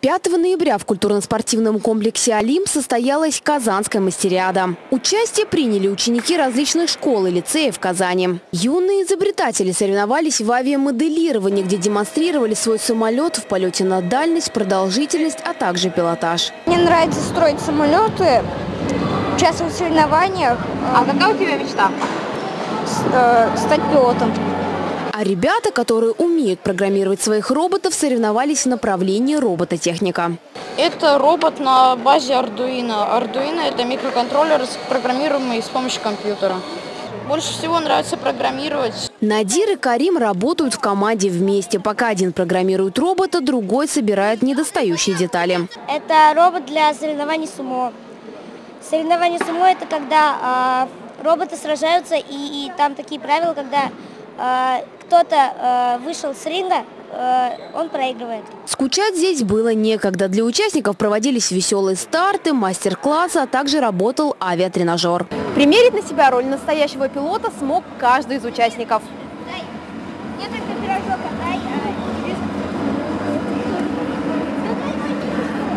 5 ноября в культурно-спортивном комплексе «Олимп» состоялась Казанская мастериада. Участие приняли ученики различных школ и лицеев Казани. Юные изобретатели соревновались в авиамоделировании, где демонстрировали свой самолет в полете на дальность, продолжительность, а также пилотаж. Мне нравится строить самолеты, участвовать в соревнованиях, А какая у тебя мечта? с- э, стать пилотом. А ребята, которые умеют программировать своих роботов, соревновались в направлении робототехника. Это робот на базе Arduino. Arduino – это микроконтроллер, программируемый с помощью компьютера. Больше всего нравится программировать. Надир и Карим работают в команде вместе. Пока один программирует робота, другой собирает недостающие детали. Это робот для соревнований сумо. Соревнования сумо это когда а, роботы сражаются, и, и там такие правила, когда а, кто-то а, вышел с ринга, а, он проигрывает. Скучать здесь было некогда. Для участников проводились веселые старты, мастер-классы, а также работал авиатренажер. Примерить на себя роль настоящего пилота смог каждый из участников. Мне только пирожок отдай,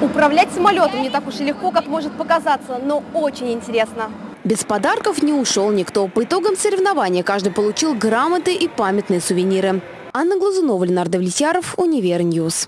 Управлять самолетом не так уж и легко, как может показаться, но очень интересно. Без подарков не ушел никто. По итогам соревнования каждый получил грамоты и памятные сувениры. Анна Глазунова, Ленар Давлетьяров, UniverNews.